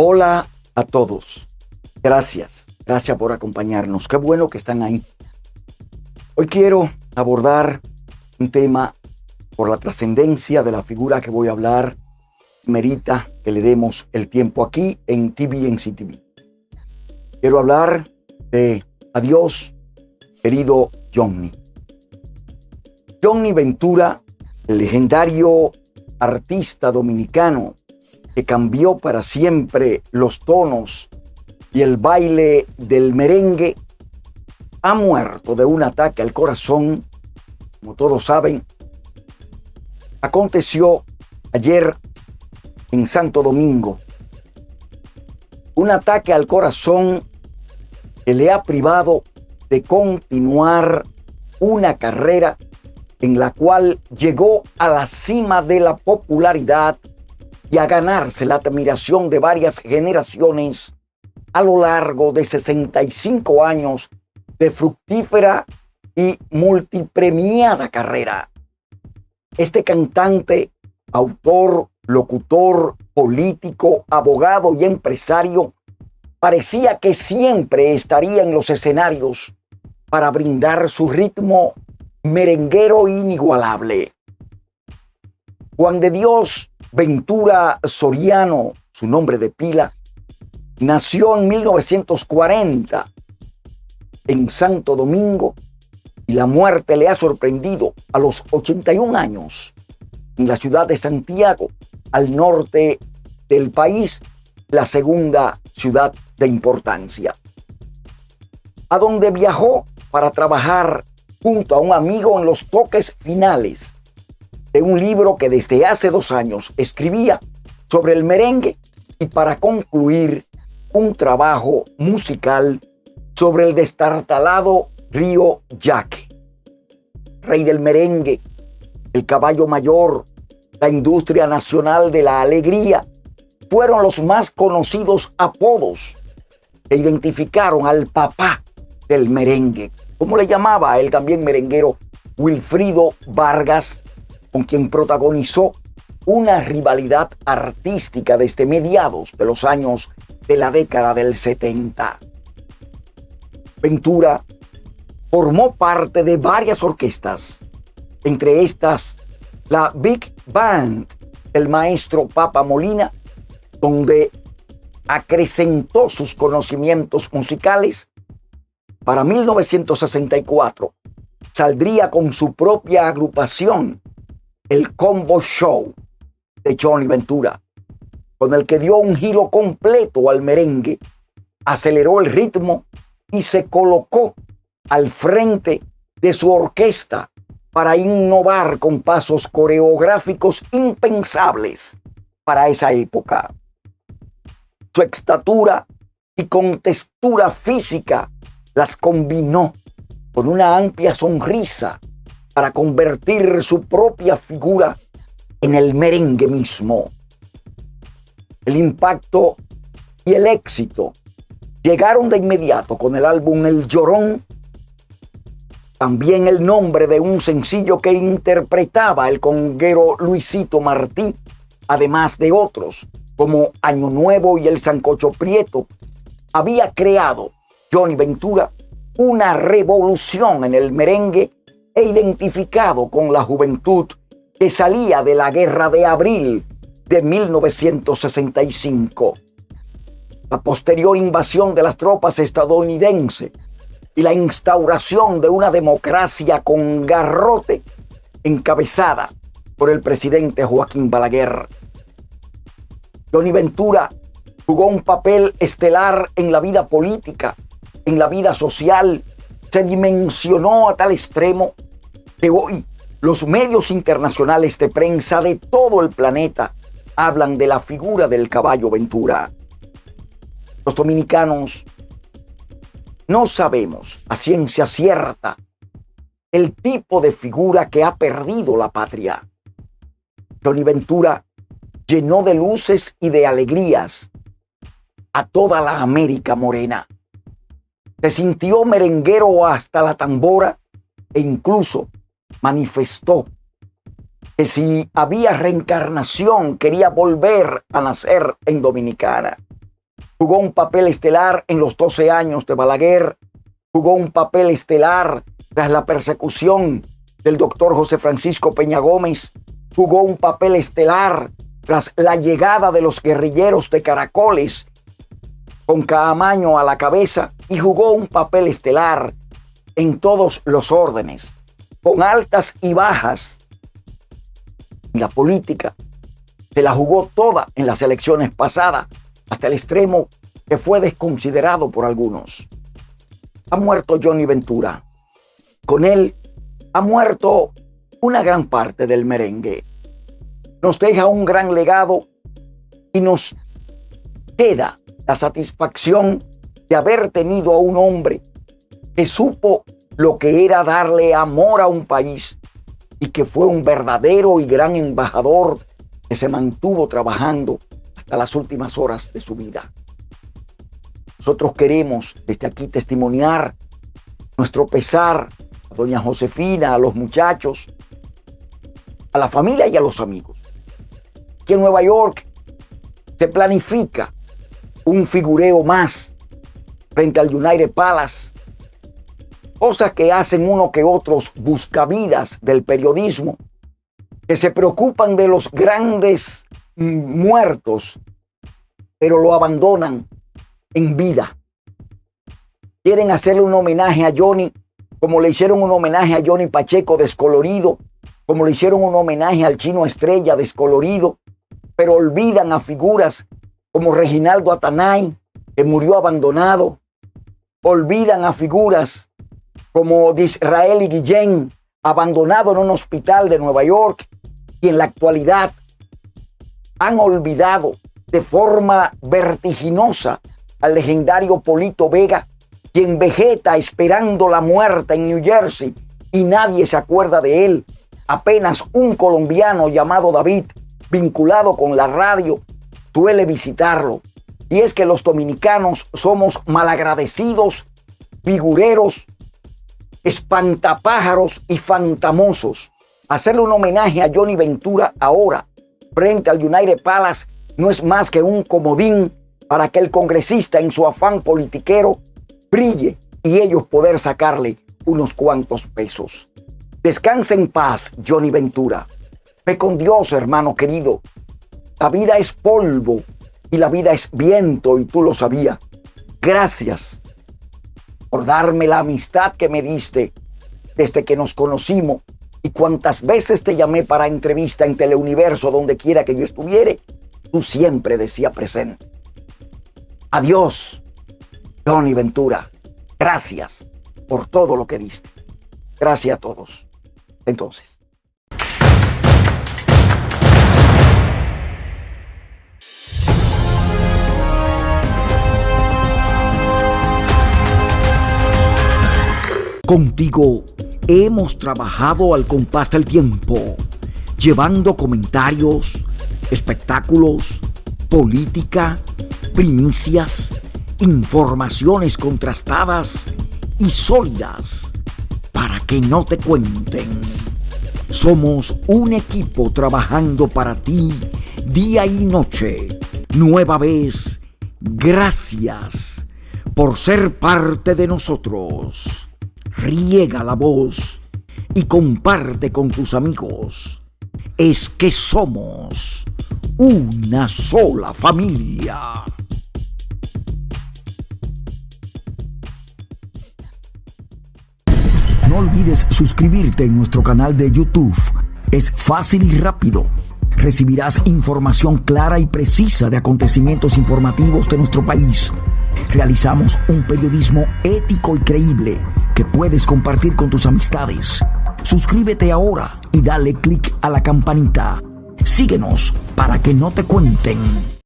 Hola a todos. Gracias. Gracias por acompañarnos. Qué bueno que están ahí. Hoy quiero abordar un tema por la trascendencia de la figura que voy a hablar. Merita que le demos el tiempo aquí en TV en CTV. Quiero hablar de adiós, querido Johnny. Johnny Ventura, el legendario artista dominicano que cambió para siempre los tonos y el baile del merengue, ha muerto de un ataque al corazón, como todos saben. Aconteció ayer en Santo Domingo. Un ataque al corazón que le ha privado de continuar una carrera en la cual llegó a la cima de la popularidad y a ganarse la admiración de varias generaciones a lo largo de 65 años de fructífera y multipremiada carrera. Este cantante, autor, locutor, político, abogado y empresario parecía que siempre estaría en los escenarios para brindar su ritmo merenguero inigualable. Juan de Dios Ventura Soriano, su nombre de pila, nació en 1940 en Santo Domingo y la muerte le ha sorprendido a los 81 años en la ciudad de Santiago, al norte del país, la segunda ciudad de importancia, a donde viajó para trabajar junto a un amigo en los toques finales de un libro que desde hace dos años escribía sobre el merengue y para concluir un trabajo musical sobre el destartalado río Yaque. Rey del merengue, el caballo mayor, la industria nacional de la alegría, fueron los más conocidos apodos que identificaron al papá del merengue, como le llamaba él también merenguero Wilfrido Vargas, con quien protagonizó una rivalidad artística desde mediados de los años de la década del 70. Ventura formó parte de varias orquestas, entre estas la Big Band, el maestro Papa Molina, donde acrecentó sus conocimientos musicales. Para 1964 saldría con su propia agrupación, el Combo Show de Johnny Ventura, con el que dio un giro completo al merengue, aceleró el ritmo y se colocó al frente de su orquesta para innovar con pasos coreográficos impensables para esa época. Su estatura y contextura física las combinó con una amplia sonrisa para convertir su propia figura en el merengue mismo. El impacto y el éxito llegaron de inmediato con el álbum El Llorón, también el nombre de un sencillo que interpretaba el conguero Luisito Martí, además de otros como Año Nuevo y El Sancocho Prieto, había creado Johnny Ventura una revolución en el merengue e identificado con la juventud que salía de la guerra de abril de 1965. La posterior invasión de las tropas estadounidenses y la instauración de una democracia con garrote encabezada por el presidente Joaquín Balaguer. Johnny Ventura jugó un papel estelar en la vida política, en la vida social, se dimensionó a tal extremo que hoy los medios internacionales de prensa de todo el planeta hablan de la figura del caballo Ventura. Los dominicanos no sabemos a ciencia cierta el tipo de figura que ha perdido la patria. Johnny Ventura llenó de luces y de alegrías a toda la América morena. Se sintió merenguero hasta la tambora e incluso manifestó que si había reencarnación quería volver a nacer en Dominicana. jugó un papel estelar en los 12 años de Balaguer, jugó un papel estelar tras la persecución del doctor José Francisco Peña Gómez, jugó un papel estelar tras la llegada de los guerrilleros de Caracoles con Caamaño a la cabeza y jugó un papel estelar en todos los órdenes, con altas y bajas. La política se la jugó toda en las elecciones pasadas, hasta el extremo que fue desconsiderado por algunos. Ha muerto Johnny Ventura. Con él ha muerto una gran parte del merengue. Nos deja un gran legado y nos queda la satisfacción de haber tenido a un hombre que supo lo que era darle amor a un país y que fue un verdadero y gran embajador que se mantuvo trabajando hasta las últimas horas de su vida. Nosotros queremos desde aquí testimoniar nuestro pesar a doña Josefina, a los muchachos, a la familia y a los amigos. Que en Nueva York se planifica un figureo más frente al United Palace. Cosas que hacen uno que otros buscavidas del periodismo, que se preocupan de los grandes muertos, pero lo abandonan en vida. Quieren hacerle un homenaje a Johnny, como le hicieron un homenaje a Johnny Pacheco descolorido, como le hicieron un homenaje al chino estrella descolorido, pero olvidan a figuras como Reginaldo Atanay, que murió abandonado. Olvidan a figuras como Disraeli Guillén, abandonado en un hospital de Nueva York, y en la actualidad han olvidado de forma vertiginosa al legendario Polito Vega, quien vegeta esperando la muerte en New Jersey y nadie se acuerda de él. Apenas un colombiano llamado David, vinculado con la radio, suele visitarlo. Y es que los dominicanos somos malagradecidos, figureros, espantapájaros y fantamosos. Hacerle un homenaje a Johnny Ventura ahora, frente al United Palace, no es más que un comodín para que el congresista en su afán politiquero brille y ellos poder sacarle unos cuantos pesos. Descansa en paz, Johnny Ventura. Ve con Dios, hermano querido. La vida es polvo y la vida es viento y tú lo sabías. Gracias por darme la amistad que me diste desde que nos conocimos y cuantas veces te llamé para entrevista en Teleuniverso, donde quiera que yo estuviere, tú siempre decías presente. Adiós, Johnny Ventura. Gracias por todo lo que diste. Gracias a todos. Entonces. Contigo hemos trabajado al compás del tiempo, llevando comentarios, espectáculos, política, primicias, informaciones contrastadas y sólidas para que no te cuenten. Somos un equipo trabajando para ti día y noche. Nueva vez, gracias por ser parte de nosotros. Riega la voz y comparte con tus amigos. Es que somos una sola familia. No olvides suscribirte en nuestro canal de YouTube. Es fácil y rápido. Recibirás información clara y precisa de acontecimientos informativos de nuestro país. Realizamos un periodismo ético y creíble que puedes compartir con tus amistades. Suscríbete ahora y dale clic a la campanita. Síguenos para que no te cuenten.